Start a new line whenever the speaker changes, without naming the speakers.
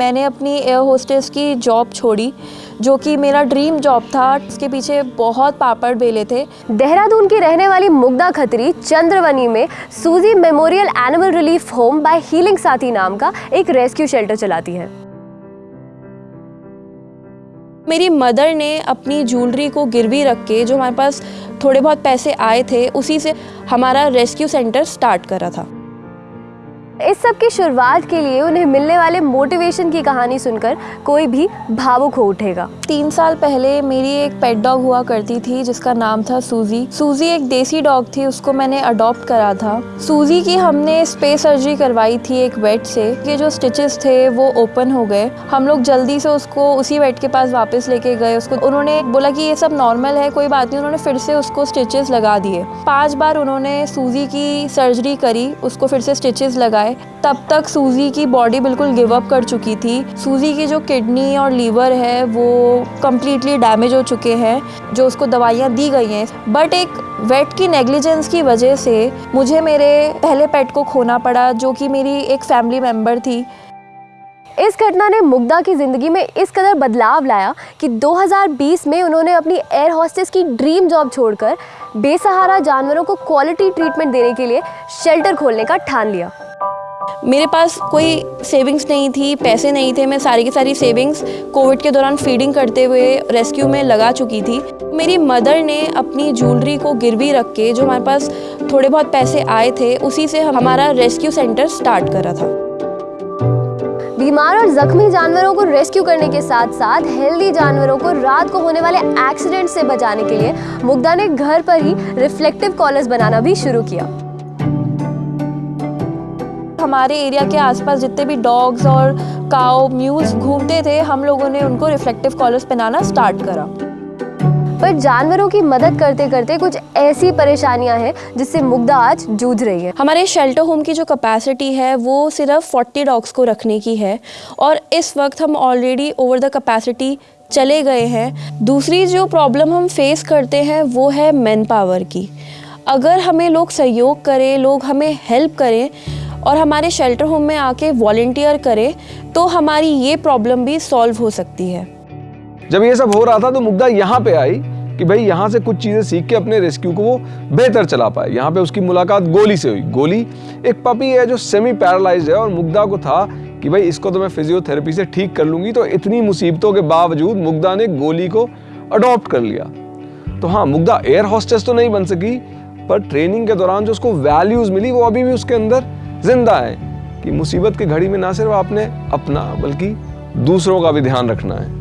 मैंने अपनी air hostess की जॉब छोड़ी जो कि मेरा ड्रीम जॉब था। इसके पीछे बहुत पापड़ बेले थे।
देहरादून की रहने वाली मुग्धा खत्री चंद्रवनी में Suzy memorial animal relief home by healing Saathi नाम का एक रेस्क्यू शेल्टर चलाती है।
मेरी मदर ने अपनी ज्वेलरी को गिरवी रख के जो हमारे पास थोड़े बहुत पैसे आए थे उसी से हमारा रेस्क्यू सेंटर स्टार्ट करा था।
इस सब की शुरुआत के लिए उन्हें मिलने वाले मोटिवेशन की कहानी सुनकर कोई भी भावुक हो उठेगा।
तीन साल पहले मेरी एक पेट डॉग हुआ करती थी, जिसका नाम था सूजी सूजी एक देसी डॉग थी, उसको मैंने अडॉप्ट करा था। सूजी की हमने स्पेस सर्जरी करवाई थी एक वेट से। ये जो स्टिचेस थे, वो ओपन हो गए। हम लोग जल्दी से उसको उसी वेट के पास वापस लेके गए। उसको, उन्होंने बोला कि ये सब नॉर्मल है, कोई बात नहीं। उन्होंने फिर से उसको स्टिचेस लगा दिए। पाँच बार उन्होंने सूजी की सर्जरी करी, उसको फिर से स्टिचेस लगाए। तब तक सूजी की बॉडी बिल्कुल गिव अप कर चुकी थी। सूजी की जो किडनी और लीवर है, वो कम्प्लीटली डैमेज हो चुके हैं, जो उसको दवाइयाँ दी गई हैं। बट एक वेट की नेग्लिजेंस की वजह से मुझे मेरे पहले पेट को खोना पड़ा, जो कि मेरी एक फैमिली मेंबर थी।
इस घटना ने मुग्धा की ज़िंदगी में इस कदर बदलाव लाया कि 2020 में उन्होंने अपनी एयर हॉस्टेस की ड्रीम जॉब छोड़कर बेसहारा जानवरों को क्वालिटी ट्रीटमेंट देने के लिए शेल्टर खोलने का ठान लिया।
मेरे पास कोई सेविंग्स नहीं थी, पैसे नहीं थे, मैं सारी की सारी सेविंग्स कोविड के दौरान फीडिंग करते हुए रेस्क्यू में लगा चुकी थी। मेरी मदर ने अपनी ज्वेलरी को गिरवी रख के, जो हमारे पास थोड़े बहुत पैसे आए थे, उसी से हमारा रेस्क्यू सेंटर स्टार्ट करा था।
बीमार और जख्मी जानवरों को रेस्क्यू करने के साथ साथ हेल्दी जानवरों को रात को होने वाले एक्सीडेंट से बचाने के लिए मुग्धा ने घर पर ही रिफ्लेक्टिव कॉलर्स बनाना भी शुरू किया।
हमारे एरिया के आसपास जितने भी डॉग्स और काओ म्यूज घूमते थे हम लोगों ने उनको रिफ्लेक्टिव कॉलर्स पहनाना स्टार्ट करा।
पर जानवरों की मदद करते करते कुछ ऐसी परेशानियाँ हैं जिससे मुग्धा आज जूझ रही है।
हमारे शेल्टर होम की जो कैपेसिटी है वो सिर्फ़ 40 डॉग्स को रखने की है और इस वक्त हम ऑलरेडी ओवर द कैपेसिटी चले गए हैं। दूसरी जो प्रॉब्लम हम फेस करते हैं वो है मैन पावर की। अगर हमें लोग सहयोग करें लोग हमें हेल्प करें और हमारे शेल्टर होम में आके वॉल्टियर करें तो हमारी ये प्रॉब्लम भी सॉल्व हो सकती है।
जब ये सब हो रहा था तो मुग्धा यहाँ पे आई कि भाई यहाँ से कुछ चीज़ें सीख के अपने रेस्क्यू को वो बेहतर चला पाए। यहाँ पे उसकी मुलाकात गोली से हुई। गोली एक पपी है जो सेमी पैरालाइज है और मुग्धा को था कि भाई इसको तो मैं फिजियोथेरेपी से ठीक कर लूँगी तो इतनी मुसीबतों के बावजूद मुग्धा ने गोली को अडॉप्ट कर लिया। तो हाँ मुग्धा एयर हॉस्टेस तो नहीं बन सकी, पर ट्रेनिंग के दौरान जो उसको वैल्यूज़ मिली, वो अभी भी उसके अंदर ज़िंदा है कि मुसीबत की घड़ी में ना सिर्फ़ आपने अपना, बल्कि दूसरों का भी ध्यान रखना है।